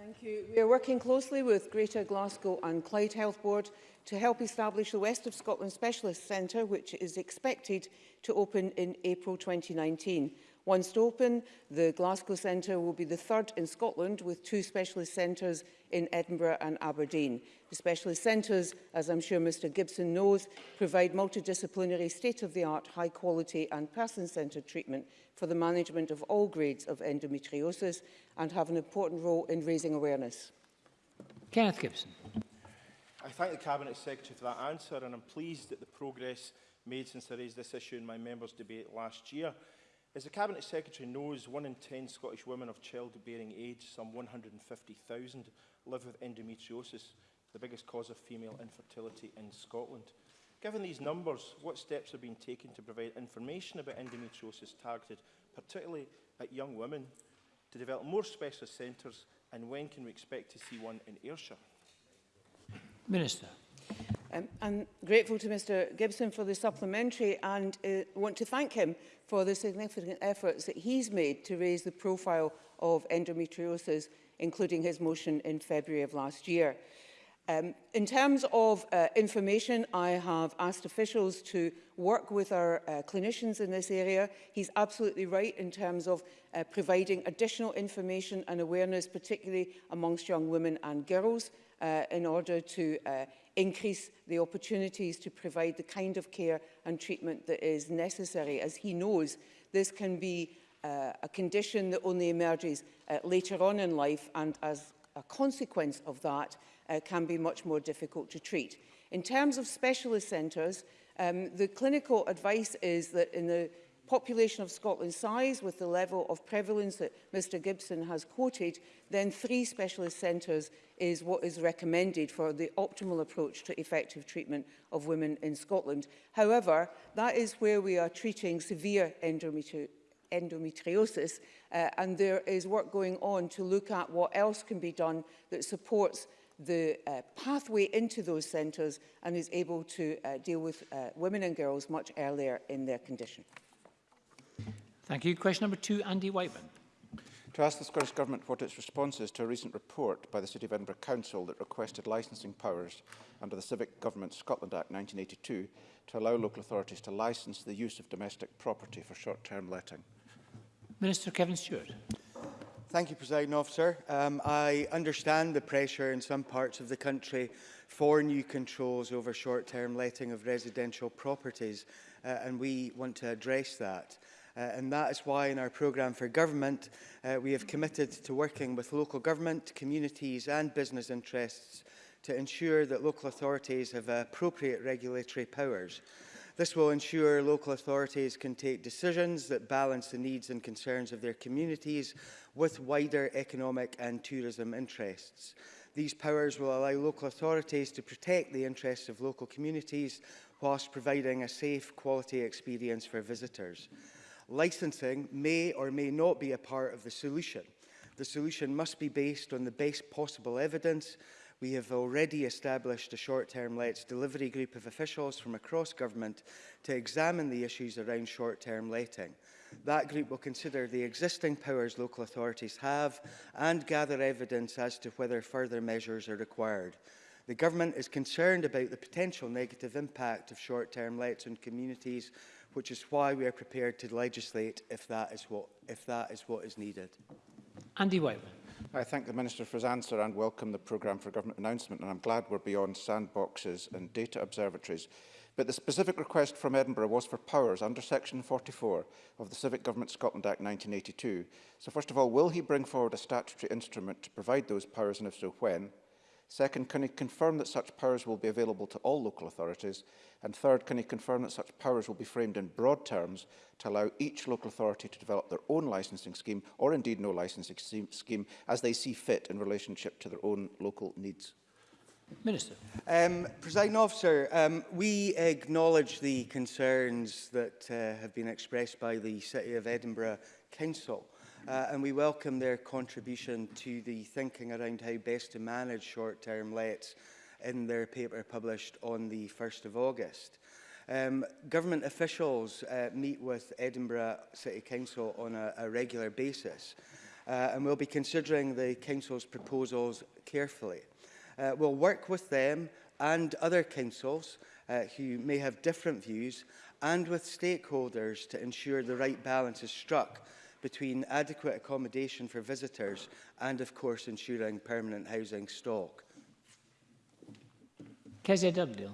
Thank you. We are working closely with Greater Glasgow and Clyde Health Board to help establish the West of Scotland Specialist Centre, which is expected to open in April 2019. Once open, the Glasgow Centre will be the third in Scotland with two specialist centres in Edinburgh and Aberdeen. The specialist centres, as I'm sure Mr Gibson knows, provide multidisciplinary, state-of-the-art, high-quality and person-centred treatment for the management of all grades of endometriosis and have an important role in raising awareness. Kenneth Gibson. I thank the Cabinet Secretary for that answer and I'm pleased at the progress made since I raised this issue in my members' debate last year. As the Cabinet Secretary knows, one in 10 Scottish women of childbearing age, some 150,000, live with endometriosis, the biggest cause of female infertility in Scotland. Given these numbers, what steps are being taken to provide information about endometriosis targeted, particularly at young women, to develop more specialist centres, and when can we expect to see one in Ayrshire? Minister. Um, I'm grateful to Mr Gibson for the supplementary and uh, want to thank him for the significant efforts that he's made to raise the profile of endometriosis, including his motion in February of last year. Um, in terms of uh, information, I have asked officials to work with our uh, clinicians in this area. He's absolutely right in terms of uh, providing additional information and awareness, particularly amongst young women and girls, uh, in order to uh, increase the opportunities to provide the kind of care and treatment that is necessary. As he knows, this can be uh, a condition that only emerges uh, later on in life and as a consequence of that uh, can be much more difficult to treat. In terms of specialist centres, um, the clinical advice is that in the population of Scotland size with the level of prevalence that Mr Gibson has quoted, then three specialist centres is what is recommended for the optimal approach to effective treatment of women in Scotland. However, that is where we are treating severe endometri endometriosis. Uh, and there is work going on to look at what else can be done that supports the uh, pathway into those centres and is able to uh, deal with uh, women and girls much earlier in their condition. Thank you. Question number two, Andy Whiteman. To ask the Scottish Government what its response is to a recent report by the City of Edinburgh Council that requested licensing powers under the Civic Government Scotland Act 1982 to allow local authorities to license the use of domestic property for short-term letting. Minister Kevin Stewart. Thank you, President Officer. Um, I understand the pressure in some parts of the country for new controls over short-term letting of residential properties, uh, and we want to address that. Uh, and that is why in our programme for government, uh, we have committed to working with local government, communities and business interests to ensure that local authorities have appropriate regulatory powers. This will ensure local authorities can take decisions that balance the needs and concerns of their communities with wider economic and tourism interests. These powers will allow local authorities to protect the interests of local communities whilst providing a safe quality experience for visitors. Licensing may or may not be a part of the solution. The solution must be based on the best possible evidence we have already established a short-term lets delivery group of officials from across government to examine the issues around short-term letting. That group will consider the existing powers local authorities have and gather evidence as to whether further measures are required. The Government is concerned about the potential negative impact of short-term lets on communities, which is why we are prepared to legislate if that is what, if that is, what is needed. Andy Whiteman. I thank the Minister for his answer and welcome the programme for government announcement and I'm glad we're beyond sandboxes and data observatories. But the specific request from Edinburgh was for powers under section 44 of the Civic Government Scotland Act 1982. So first of all, will he bring forward a statutory instrument to provide those powers and if so when? Second, can he confirm that such powers will be available to all local authorities? And third, can he confirm that such powers will be framed in broad terms to allow each local authority to develop their own licensing scheme, or indeed no licensing scheme, as they see fit in relationship to their own local needs? Minister. Um, President Officer, um, we acknowledge the concerns that uh, have been expressed by the City of Edinburgh Council uh, and we welcome their contribution to the thinking around how best to manage short-term lets in their paper published on the 1st of August. Um, government officials uh, meet with Edinburgh City Council on a, a regular basis uh, and we'll be considering the Council's proposals carefully. Uh, we'll work with them and other councils uh, who may have different views and with stakeholders to ensure the right balance is struck between adequate accommodation for visitors and, of course, ensuring permanent housing stock? KZW.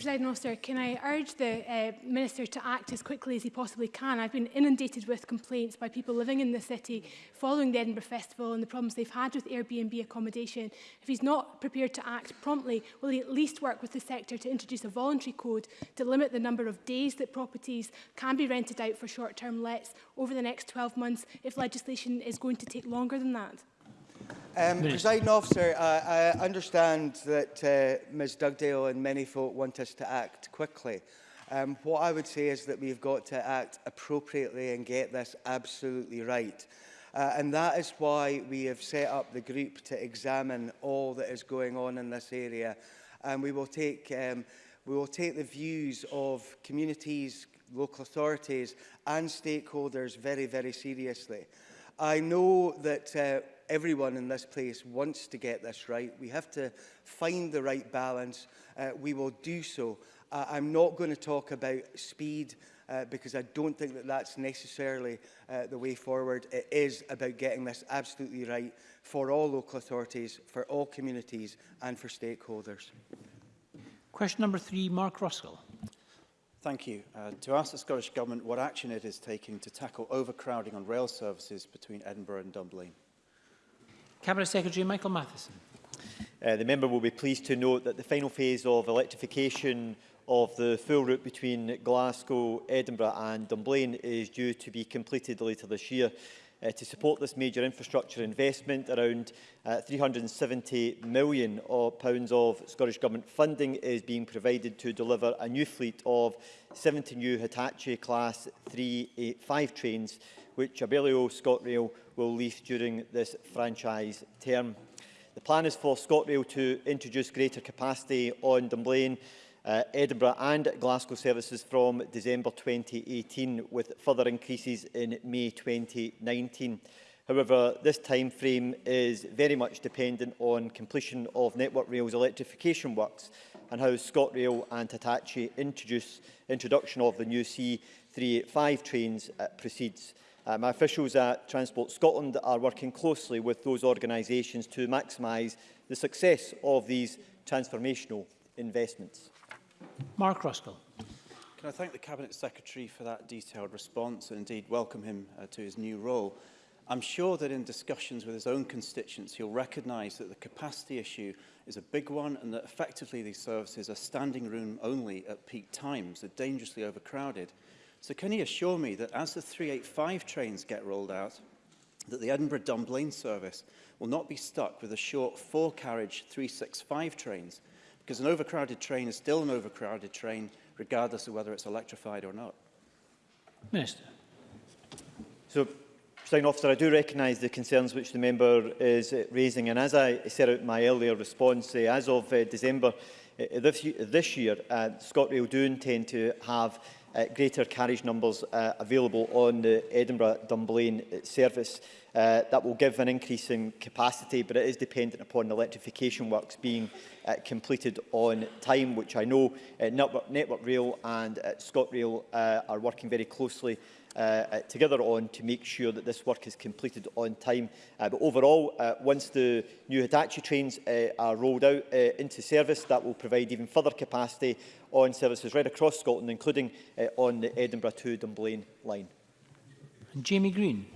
President Officer, can I urge the uh, Minister to act as quickly as he possibly can? I've been inundated with complaints by people living in the city following the Edinburgh Festival and the problems they've had with Airbnb accommodation. If he's not prepared to act promptly, will he at least work with the sector to introduce a voluntary code to limit the number of days that properties can be rented out for short-term lets over the next 12 months if legislation is going to take longer than that? Um, Presiding officer, I, I understand that uh, Ms Dugdale and many folk want us to act quickly. Um, what I would say is that we've got to act appropriately and get this absolutely right. Uh, and that is why we have set up the group to examine all that is going on in this area. And we will take, um, we will take the views of communities, local authorities and stakeholders very, very seriously. I know that uh, everyone in this place wants to get this right. We have to find the right balance. Uh, we will do so. Uh, I'm not going to talk about speed uh, because I don't think that that's necessarily uh, the way forward. It is about getting this absolutely right for all local authorities, for all communities and for stakeholders. Question number three, Mark Ruskell. Thank you. Uh, to ask the Scottish Government what action it is taking to tackle overcrowding on rail services between Edinburgh and Dublin. Cabinet Secretary Michael Matheson. Uh, the member will be pleased to note that the final phase of electrification of the full route between Glasgow, Edinburgh and Dunblane is due to be completed later this year uh, to support this major infrastructure investment. Around uh, 370 million of pounds of Scottish Government funding is being provided to deliver a new fleet of 70 new Hitachi Class 385 trains, which Abellio ScotRail will lease during this franchise term. The plan is for ScotRail to introduce greater capacity on Dunblane uh, Edinburgh and Glasgow services from December 2018 with further increases in May 2019. However, this time frame is very much dependent on completion of Network Rail's electrification works and how ScotRail and Hitachi introduce introduction of the new C385 trains uh, proceeds. Uh, my officials at Transport Scotland are working closely with those organisations to maximise the success of these transformational investments. Mark Ruskell. Can I thank the Cabinet Secretary for that detailed response and indeed welcome him uh, to his new role. I'm sure that in discussions with his own constituents, he'll recognise that the capacity issue is a big one and that effectively these services are standing room only at peak times. They're dangerously overcrowded. So can he assure me that as the 385 trains get rolled out, that the Edinburgh Dunblane service will not be stuck with a short four-carriage 365 trains Because an overcrowded train is still an overcrowded train, regardless of whether it's electrified or not. Minister. So, President Officer, I do recognise the concerns which the member is uh, raising. And as I said out my earlier response, uh, as of uh, December uh, this, this year, uh, ScotRail do intend to have uh, greater carriage numbers uh, available on the Edinburgh-Dunblane uh, service. Uh, that will give an increase in capacity, but it is dependent upon the electrification works being uh, completed on time, which I know uh, Network, Network Rail and uh, ScotRail uh, are working very closely uh, uh, together on to make sure that this work is completed on time. Uh, but overall, uh, once the new Hitachi trains uh, are rolled out uh, into service, that will provide even further capacity on services right across Scotland, including uh, on the Edinburgh to Dunblane line. Jamie Green.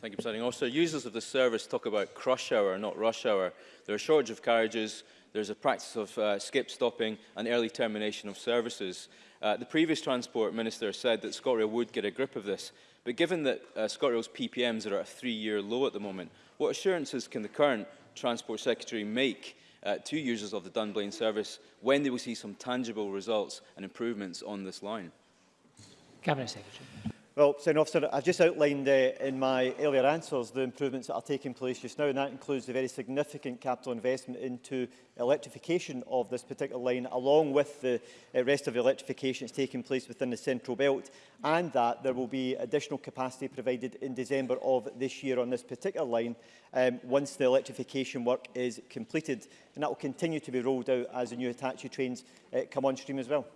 Thank you, Presiding Officer. Users of the service talk about crush hour, not rush hour. There are shortage of carriages, there's a practice of uh, skip stopping and early termination of services. Uh, the previous Transport Minister said that ScotRail would get a grip of this, but given that uh, ScotRail's PPMs are at a three-year low at the moment, what assurances can the current Transport Secretary make uh, to users of the Dunblane service when they will see some tangible results and improvements on this line? Cabinet Secretary. Well, Senator Officer, I've just outlined uh, in my earlier answers the improvements that are taking place just now, and that includes the very significant capital investment into electrification of this particular line, along with the uh, rest of the electrification that's taking place within the Central Belt, and that there will be additional capacity provided in December of this year on this particular line um, once the electrification work is completed, and that will continue to be rolled out as the new Hitachi trains uh, come on stream as well.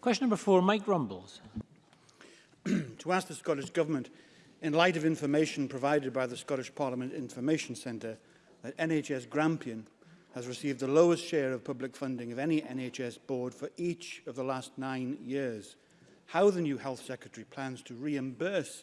Question number four, Mike Rumbles to ask the Scottish Government, in light of information provided by the Scottish Parliament Information Centre, that NHS Grampian has received the lowest share of public funding of any NHS board for each of the last nine years. How the new Health Secretary plans to reimburse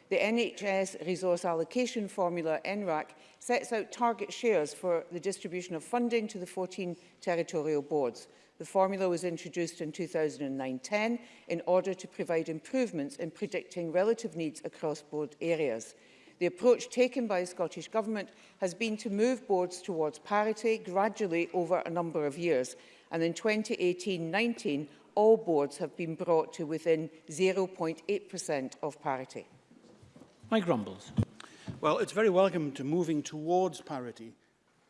The NHS Resource Allocation Formula, NRAC, sets out target shares for the distribution of funding to the 14 territorial boards. The formula was introduced in 2009-10 in order to provide improvements in predicting relative needs across board areas. The approach taken by the Scottish Government has been to move boards towards parity gradually over a number of years, and in 2018-19, all boards have been brought to within 0.8% of parity. Mike Rumbles. Well, it's very welcome to moving towards parity,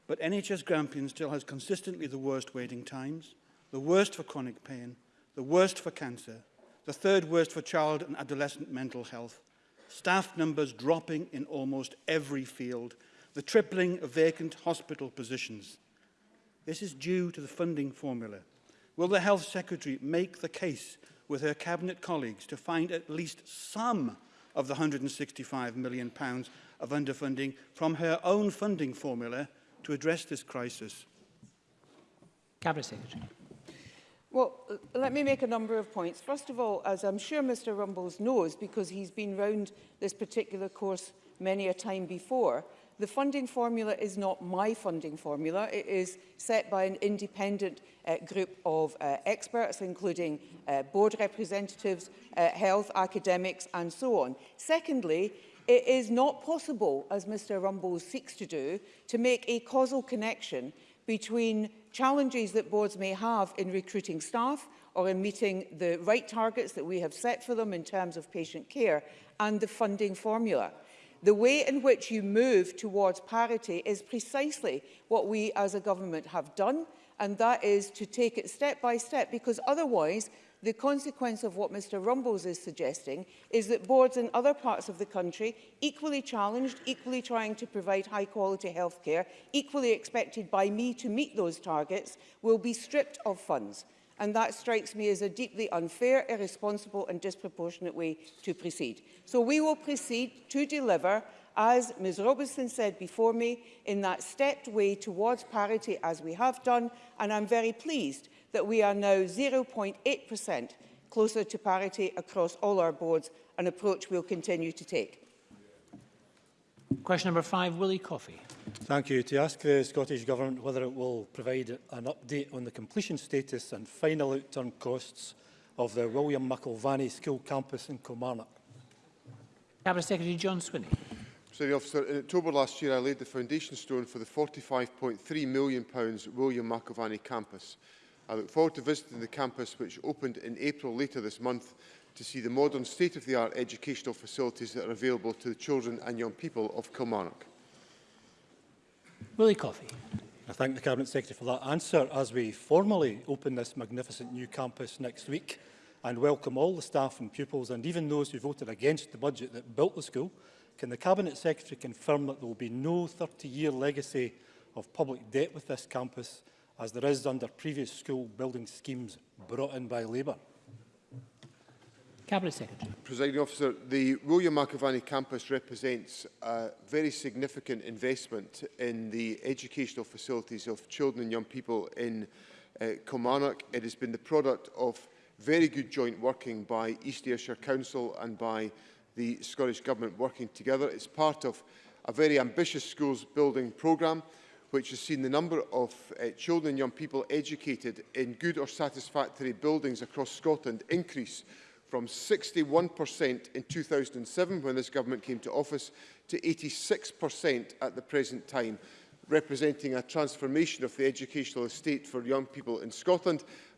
but NHS Grampian still has consistently the worst waiting times, the worst for chronic pain, the worst for cancer, the third worst for child and adolescent mental health, staff numbers dropping in almost every field, the tripling of vacant hospital positions. This is due to the funding formula. Will the Health Secretary make the case with her Cabinet colleagues to find at least some of the £165 million pounds of underfunding from her own funding formula to address this crisis? Cabinet Secretary. Well, let me make a number of points. First of all, as I'm sure Mr Rumbles knows, because he's been round this particular course many a time before, the funding formula is not my funding formula. It is set by an independent uh, group of uh, experts, including uh, board representatives, uh, health, academics, and so on. Secondly, it is not possible, as Mr Rumbles seeks to do, to make a causal connection between challenges that boards may have in recruiting staff or in meeting the right targets that we have set for them in terms of patient care and the funding formula. The way in which you move towards parity is precisely what we as a government have done, and that is to take it step by step, because otherwise The consequence of what Mr Rumbles is suggesting is that boards in other parts of the country, equally challenged, equally trying to provide high quality health care, equally expected by me to meet those targets, will be stripped of funds. and that strikes me as a deeply unfair, irresponsible and disproportionate way to proceed. So we will proceed to deliver, as Ms Robinson said before me, in that stepped way towards parity as we have done, and I'm very pleased that we are now 0.8% closer to parity across all our boards, an approach we'll continue to take. Question number five, Willie Coffey. Thank you. To ask the Scottish Government whether it will provide an update on the completion status and final outturn costs of the William McIlvany School campus in Kilmarnock. Cabinet Secretary John Swinney. Secretary Officer, in October last year I laid the foundation stone for the £45.3 million William McIlvany campus. I look forward to visiting the campus, which opened in April later this month, to see the modern state-of-the-art educational facilities that are available to the children and young people of Kilmarnock. Willie Coffey. I thank the Cabinet Secretary for that answer. As we formally open this magnificent new campus next week and welcome all the staff and pupils and even those who voted against the budget that built the school, can the Cabinet Secretary confirm that there will be no 30-year legacy of public debt with this campus as there is under previous school building schemes brought in by Labour? Cabinet Secretary. Presiding Officer, the William McAvaney campus represents a very significant investment in the educational facilities of children and young people in uh, Kilmarnock. It has been the product of very good joint working by East Ayrshire Council and by the Scottish Government working together. It's part of a very ambitious schools building programme which has seen the number of uh, children and young people educated in good or satisfactory buildings across Scotland increase from 61% in 2007 when this government came to office to 86% at the present time, representing a transformation of the educational estate for young people in Scotland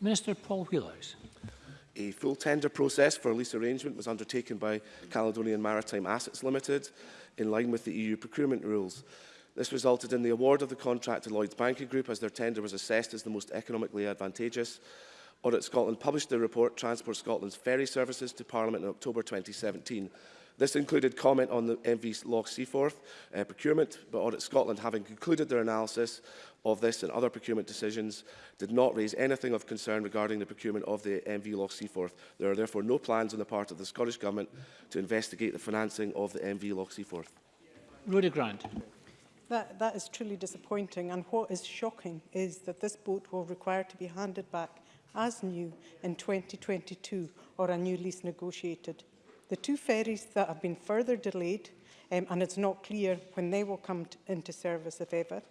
Minister Paul Wheelhouse. A full tender process for a lease arrangement was undertaken by Caledonian Maritime Assets Limited in line with the EU procurement rules. This resulted in the award of the contract to Lloyds Banking Group as their tender was assessed as the most economically advantageous. Audit Scotland published the report Transport Scotland's ferry services to Parliament in October 2017. This included comment on the MV Loch Seaforth uh, procurement, but Audit Scotland, having concluded their analysis of this and other procurement decisions, did not raise anything of concern regarding the procurement of the MV Loch Seaforth. There are therefore no plans on the part of the Scottish Government to investigate the financing of the MV Loch Seaforth. Rhoda Grant. That, that is truly disappointing and what is shocking is that this boat will require to be handed back as new in 2022 or a new lease negotiated. The two ferries that have been further delayed um, and it's not clear when they will come into service if ever.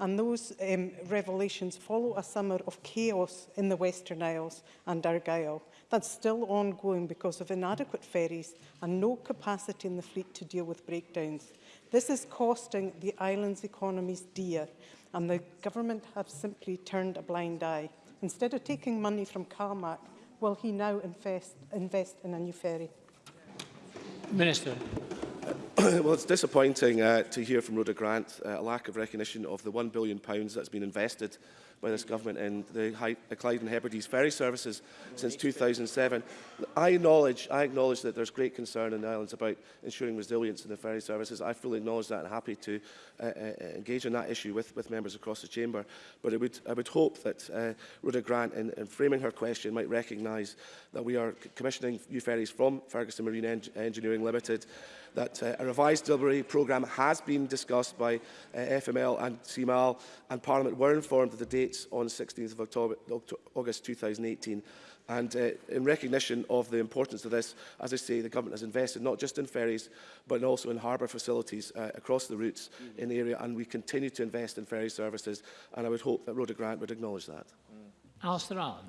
And those um, revelations follow a summer of chaos in the Western Isles and Argyll That's still ongoing because of inadequate ferries and no capacity in the fleet to deal with breakdowns. This is costing the island's economies dear, and the government have simply turned a blind eye. Instead of taking money from CalMac, will he now invest, invest in a new ferry? Minister. well, it's disappointing uh, to hear from Rhoda Grant uh, a lack of recognition of the £1 billion that's been invested by this government in the, the Clyde and Hebrides ferry services since 2007. I acknowledge, I acknowledge that there's great concern in the islands about ensuring resilience in the ferry services. I fully acknowledge that and happy to uh, uh, uh engage on that issue with, with members across the chamber. But I would, I would hope that uh, Rhoda Grant, in, in framing her question, might recognise that we are commissioning new ferries from Ferguson Marine Eng Engineering Limited that uh, a revised delivery programme has been discussed by uh, FML and CMAL, and Parliament were informed of the dates on 16th of October, August 2018. And uh, in recognition of the importance of this, as I say, the government has invested not just in ferries, but also in harbour facilities uh, across the routes mm -hmm. in the area, and we continue to invest in ferry services, and I would hope that Rhoda Grant would acknowledge that. Mm. Alistair Allen.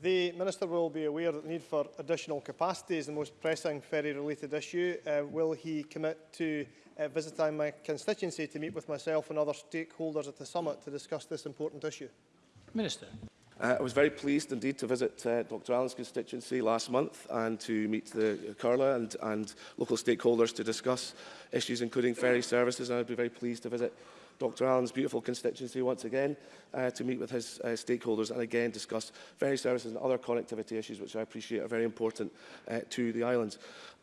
The Minister will be aware that the need for additional capacity is the most pressing ferry-related issue. Uh, will he commit to uh, visiting my constituency to meet with myself and other stakeholders at the summit to discuss this important issue? Minister. Uh, I was very pleased indeed to visit uh, Dr Allen's constituency last month and to meet the uh, Curla and, and local stakeholders to discuss issues including ferry services and I'd be very pleased to visit Dr Allen's beautiful constituency once again uh, to meet with his uh, stakeholders and again discuss ferry services and other connectivity issues which I appreciate are very important uh, to the islands.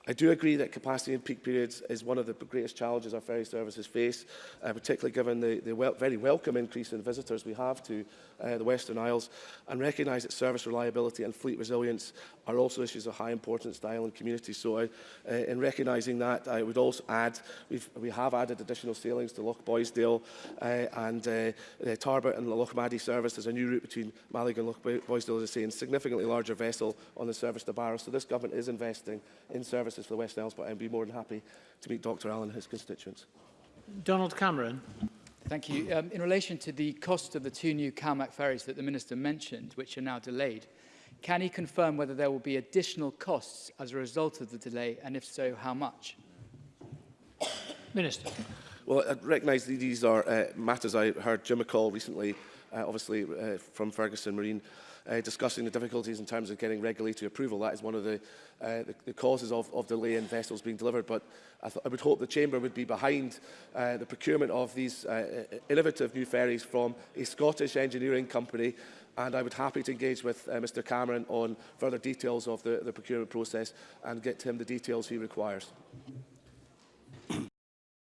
I do agree that capacity in peak periods is one of the greatest challenges our ferry services face, uh, particularly given the, the wel very welcome increase in visitors we have to uh, the Western Isles, and recognise that service reliability and fleet resilience are also issues of high importance to island community. So I, uh, in recognising that, I would also add, we've, we have added additional sailings to Loch Boysdale uh, and uh, uh, Tarbert and Loch Maddie service. There's a new route between Malig and Loch Boysdale, as I say, and significantly larger vessel on the service to Barrow. So this government is investing in service Justice for the West Isles, but I'd be more than happy to meet Dr Allen and his constituents. Donald Cameron. Thank you. Um, in relation to the cost of the two new CalMac ferries that the Minister mentioned, which are now delayed, can he confirm whether there will be additional costs as a result of the delay, and if so, how much? Minister. Well, I recognise these are uh, matters I heard Jim McCall recently Uh, obviously uh, from Ferguson Marine, uh, discussing the difficulties in terms of getting regulatory approval. That is one of the, the, the, causes of, of delay in vessels being delivered. But I, I would hope the Chamber would be behind the procurement of these innovative new ferries from a Scottish engineering company and I would happy to engage with uh, Mr Cameron on further details of the, the procurement process and get him the details he requires.